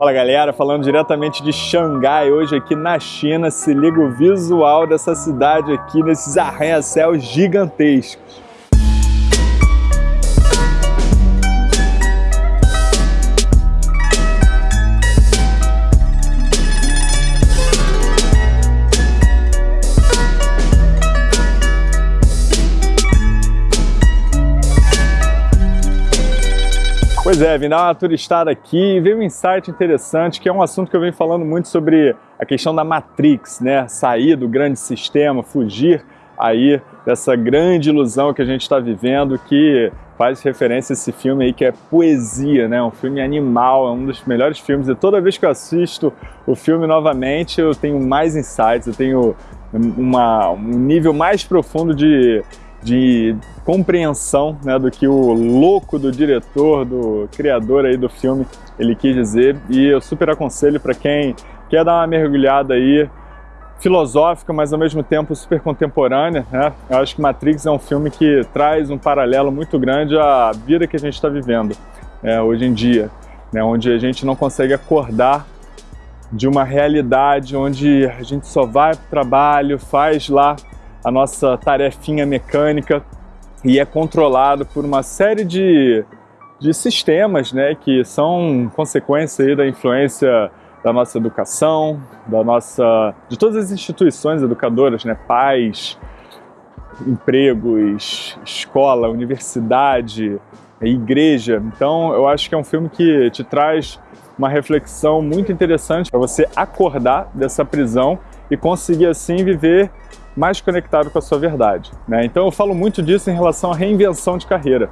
Fala galera, falando diretamente de Xangai, hoje aqui na China, se liga o visual dessa cidade aqui, nesses arranha-céus gigantescos. Pois é, vim dar uma turistada aqui e veio um insight interessante, que é um assunto que eu venho falando muito sobre a questão da Matrix, né? Sair do grande sistema, fugir aí dessa grande ilusão que a gente está vivendo, que faz referência a esse filme aí que é poesia, né? Um filme animal, é um dos melhores filmes e toda vez que eu assisto o filme novamente eu tenho mais insights, eu tenho uma, um nível mais profundo de de compreensão né, do que o louco do diretor, do criador aí do filme, ele quis dizer. E eu super aconselho para quem quer dar uma mergulhada aí, filosófica, mas ao mesmo tempo super contemporânea. Né? Eu acho que Matrix é um filme que traz um paralelo muito grande à vida que a gente está vivendo é, hoje em dia, né? onde a gente não consegue acordar de uma realidade onde a gente só vai para o trabalho, faz lá a nossa tarefinha mecânica e é controlado por uma série de, de sistemas né, que são consequência da influência da nossa educação, da nossa, de todas as instituições educadoras, né, pais, empregos, escola, universidade, igreja. Então eu acho que é um filme que te traz uma reflexão muito interessante para você acordar dessa prisão e conseguir assim viver mais conectado com a sua verdade. Né? Então eu falo muito disso em relação à reinvenção de carreira.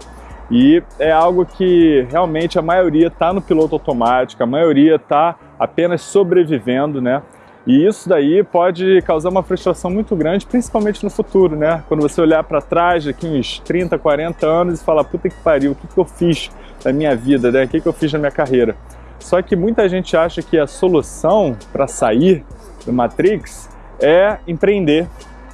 E é algo que realmente a maioria está no piloto automático, a maioria está apenas sobrevivendo, né? E isso daí pode causar uma frustração muito grande, principalmente no futuro, né? Quando você olhar para trás daqui uns 30, 40 anos e falar, puta que pariu, o que, que eu fiz na minha vida, né? O que, que eu fiz na minha carreira? Só que muita gente acha que a solução para sair do Matrix é empreender,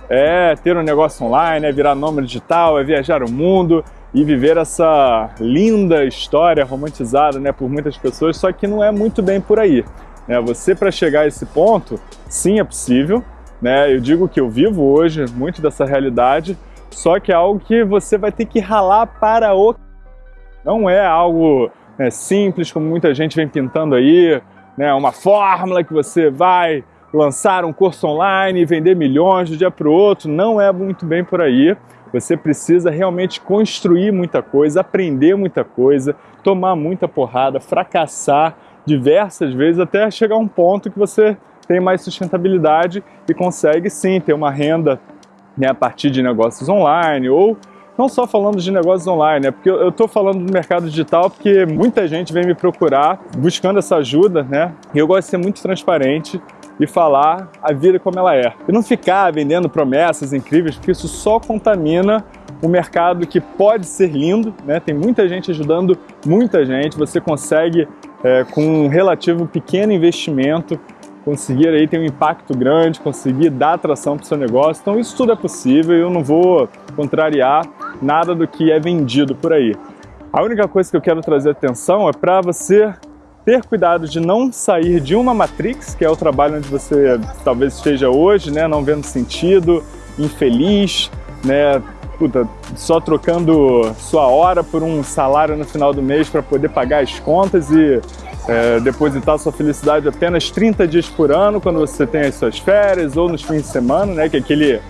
é ter um negócio online, é virar nome digital, é viajar o mundo e viver essa linda história romantizada né, por muitas pessoas, só que não é muito bem por aí. Né? Você, para chegar a esse ponto, sim, é possível. Né? Eu digo que eu vivo hoje muito dessa realidade, só que é algo que você vai ter que ralar para o... Não é algo né, simples, como muita gente vem pintando aí, né, uma fórmula que você vai lançar um curso online e vender milhões de um dia para o outro, não é muito bem por aí. Você precisa realmente construir muita coisa, aprender muita coisa, tomar muita porrada, fracassar diversas vezes até chegar a um ponto que você tem mais sustentabilidade e consegue sim ter uma renda né, a partir de negócios online ou não só falando de negócios online, né? porque eu estou falando do mercado digital porque muita gente vem me procurar buscando essa ajuda, né? E eu gosto de ser muito transparente e falar a vida como ela é. E não ficar vendendo promessas incríveis, porque isso só contamina um mercado que pode ser lindo, né? tem muita gente ajudando muita gente, você consegue, é, com um relativo pequeno investimento, conseguir aí ter um impacto grande, conseguir dar atração para o seu negócio. Então isso tudo é possível e eu não vou contrariar nada do que é vendido por aí. A única coisa que eu quero trazer atenção é para você ter cuidado de não sair de uma matrix, que é o trabalho onde você talvez esteja hoje, né, não vendo sentido, infeliz, né, puta, só trocando sua hora por um salário no final do mês para poder pagar as contas e é, depositar sua felicidade apenas 30 dias por ano, quando você tem as suas férias ou nos fins de semana, né, que é aquele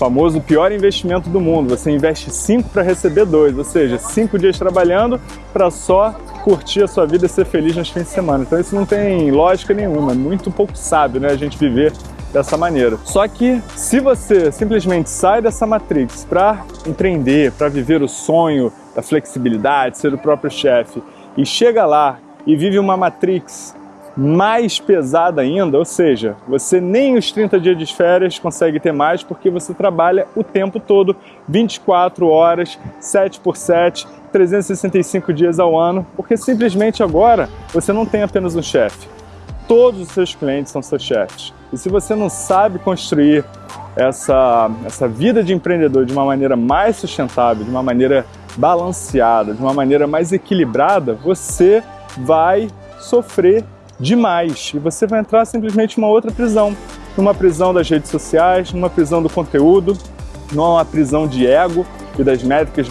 famoso pior investimento do mundo. Você investe 5 para receber 2, ou seja, 5 dias trabalhando para só curtir a sua vida e ser feliz nos fins de semana. Então isso não tem lógica nenhuma, muito pouco sábio né, a gente viver dessa maneira. Só que se você simplesmente sai dessa matrix para empreender, para viver o sonho da flexibilidade, ser o próprio chefe, e chega lá e vive uma matrix mais pesada ainda, ou seja, você nem os 30 dias de férias consegue ter mais porque você trabalha o tempo todo, 24 horas, 7 por 7, 365 dias ao ano, porque simplesmente agora você não tem apenas um chefe, todos os seus clientes são seus chefes. E se você não sabe construir essa, essa vida de empreendedor de uma maneira mais sustentável, de uma maneira balanceada, de uma maneira mais equilibrada, você vai sofrer demais e você vai entrar simplesmente em uma outra prisão, numa prisão das redes sociais, numa prisão do conteúdo, numa prisão de ego e das métricas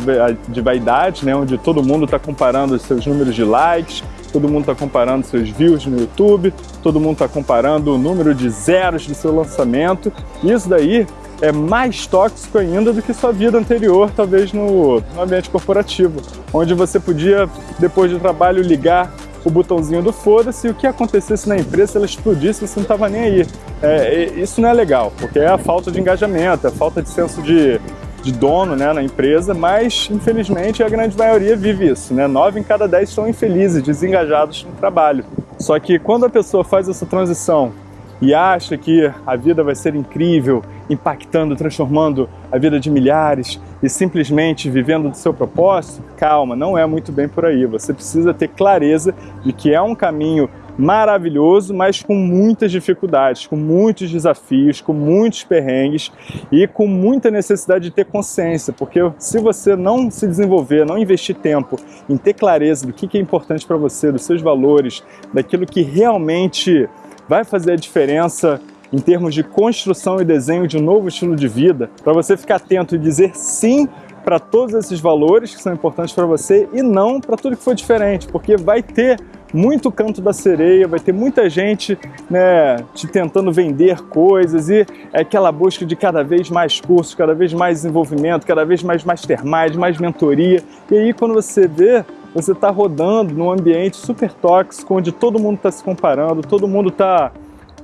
de vaidade, né, onde todo mundo está comparando os seus números de likes, todo mundo está comparando seus views no YouTube, todo mundo está comparando o número de zeros do seu lançamento. Isso daí é mais tóxico ainda do que sua vida anterior, talvez no, no ambiente corporativo, onde você podia, depois do trabalho, ligar o botãozinho do foda-se e o que acontecesse na empresa, ela explodisse, você não estava nem aí. É, isso não é legal, porque é a falta de engajamento, é a falta de senso de, de dono né, na empresa, mas infelizmente a grande maioria vive isso. Né? Nove em cada dez estão infelizes, desengajados no trabalho. Só que quando a pessoa faz essa transição e acha que a vida vai ser incrível, impactando, transformando a vida de milhares e simplesmente vivendo do seu propósito, calma, não é muito bem por aí. Você precisa ter clareza de que é um caminho maravilhoso, mas com muitas dificuldades, com muitos desafios, com muitos perrengues e com muita necessidade de ter consciência, porque se você não se desenvolver, não investir tempo em ter clareza do que é importante para você, dos seus valores, daquilo que realmente vai fazer a diferença em termos de construção e desenho de um novo estilo de vida, para você ficar atento e dizer sim para todos esses valores que são importantes para você e não para tudo que for diferente, porque vai ter muito canto da sereia, vai ter muita gente né, te tentando vender coisas e é aquela busca de cada vez mais cursos, cada vez mais desenvolvimento, cada vez mais mastermind, mais mentoria. E aí quando você vê, você está rodando num ambiente super tóxico, onde todo mundo está se comparando, todo mundo está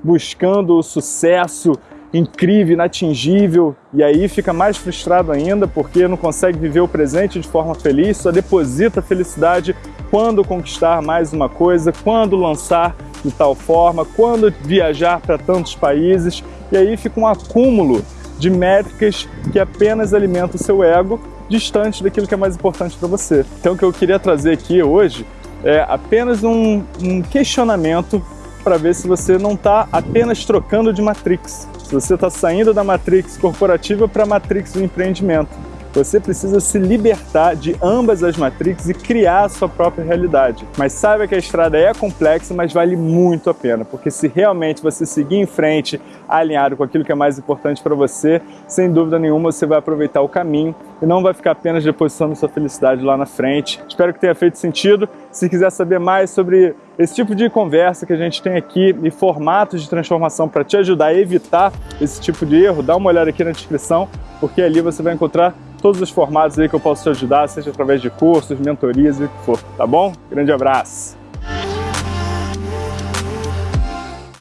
buscando o sucesso incrível, inatingível, e aí fica mais frustrado ainda porque não consegue viver o presente de forma feliz, só deposita felicidade quando conquistar mais uma coisa, quando lançar de tal forma, quando viajar para tantos países, e aí fica um acúmulo de métricas que apenas alimentam o seu ego distante daquilo que é mais importante para você. Então o que eu queria trazer aqui hoje é apenas um, um questionamento para ver se você não está apenas trocando de matrix, se você está saindo da matrix corporativa para a matrix do empreendimento. Você precisa se libertar de ambas as matrix e criar a sua própria realidade. Mas saiba que a estrada é complexa, mas vale muito a pena, porque se realmente você seguir em frente, alinhado com aquilo que é mais importante para você, sem dúvida nenhuma você vai aproveitar o caminho e não vai ficar apenas depositando sua felicidade lá na frente. Espero que tenha feito sentido. Se quiser saber mais sobre esse tipo de conversa que a gente tem aqui e formatos de transformação para te ajudar a evitar esse tipo de erro, dá uma olhada aqui na descrição, porque ali você vai encontrar todos os formatos aí que eu posso te ajudar, seja através de cursos, mentorias e o que for, tá bom? Grande abraço!